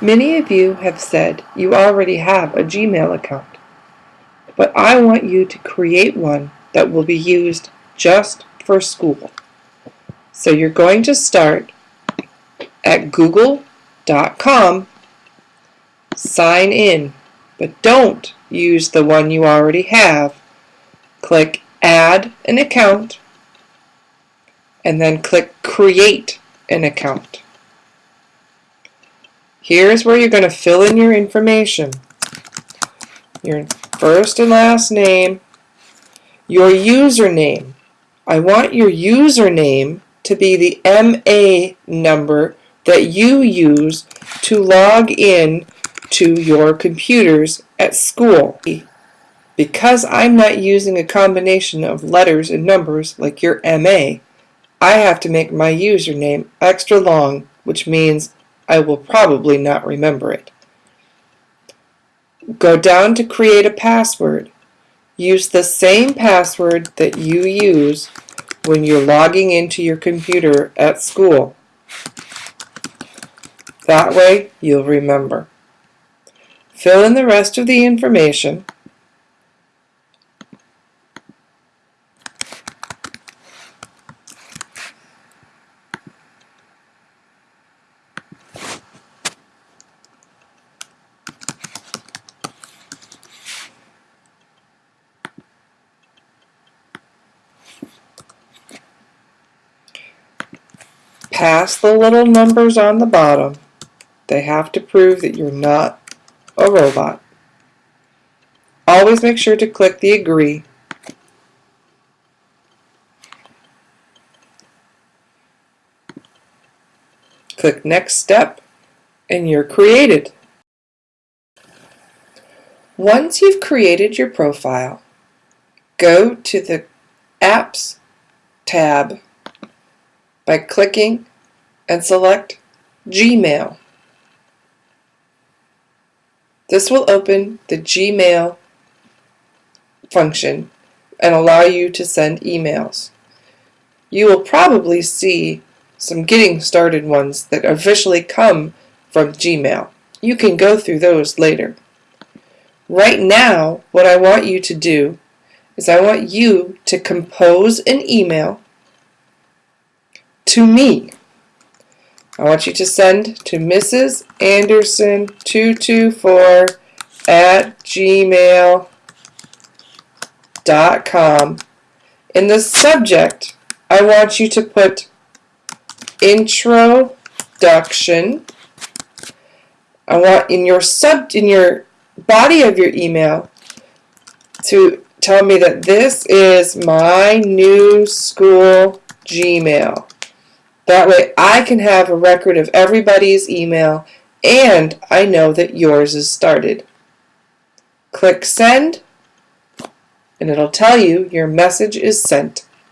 Many of you have said you already have a Gmail account, but I want you to create one that will be used just for school. So you're going to start at google.com, sign in, but don't use the one you already have. Click Add an account, and then click Create an account. Here's where you're going to fill in your information. Your first and last name, your username. I want your username to be the MA number that you use to log in to your computers at school. Because I'm not using a combination of letters and numbers like your MA, I have to make my username extra long, which means I will probably not remember it. Go down to create a password. Use the same password that you use when you're logging into your computer at school. That way you'll remember. Fill in the rest of the information Pass the little numbers on the bottom. They have to prove that you're not a robot. Always make sure to click the agree. Click next step and you're created. Once you've created your profile, go to the Apps tab by clicking and select Gmail. This will open the Gmail function and allow you to send emails. You will probably see some getting started ones that officially come from Gmail. You can go through those later. Right now, what I want you to do is I want you to compose an email to me. I want you to send to Mrs. Anderson 224 at gmail.com. In the subject, I want you to put introduction. I want in your sub in your body of your email to tell me that this is my new school Gmail. That way I can have a record of everybody's email and I know that yours is started. Click send and it'll tell you your message is sent.